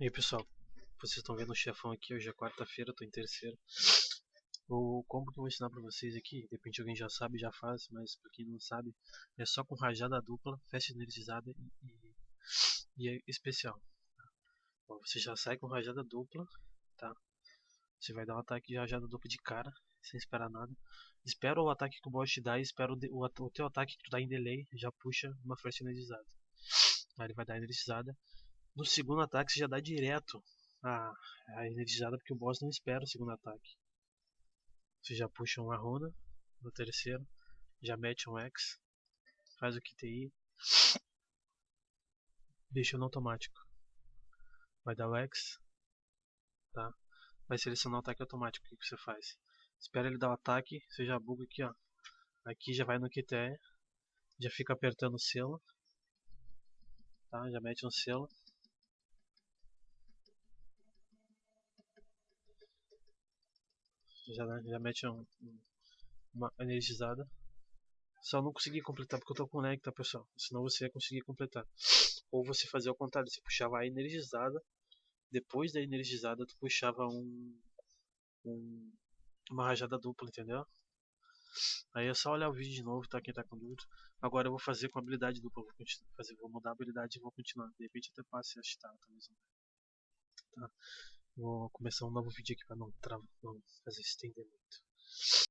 E aí pessoal, vocês estão vendo o chefão aqui, hoje é quarta-feira, tô em terceiro. O combo que eu vou ensinar pra vocês aqui, de repente alguém já sabe, já faz, mas pra quem não sabe, é só com rajada dupla, festa energizada e, e, é especial. Tá? Bom, você já sai com rajada dupla, tá? Você vai dar um ataque de rajada dupla de cara, sem esperar nada. Espera o ataque que o boss te dá e espera o, o, o teu ataque que tu dá em delay, já puxa uma festa energizada. Aí ele vai dar energizada no segundo ataque você já dá direto a, a energizada porque o boss não espera o segundo ataque. Você já puxa uma runa no terceiro, já mete um X, faz o QTI, deixa no automático. Vai dar o X, tá? Vai selecionar o ataque automático. O que você faz? Espera ele dar o ataque, você já buga aqui, ó. Aqui já vai no QTE, já fica apertando o selo, tá? Já mete um selo. Já, já mete um, uma energizada. Só não consegui completar porque eu tô com lag, tá pessoal? Senão você ia conseguir completar. Ou você fazia o contrário, você puxava a energizada, depois da energizada tu puxava um, um uma rajada dupla, entendeu? Aí é só olhar o vídeo de novo, tá? Quem tá com dúvida. Agora eu vou fazer com habilidade dupla, vou, fazer, vou mudar a habilidade e vou continuar. De repente até passe a chitar, talvez. Tá? Vou começar um novo vídeo aqui para não, não fazer estender muito.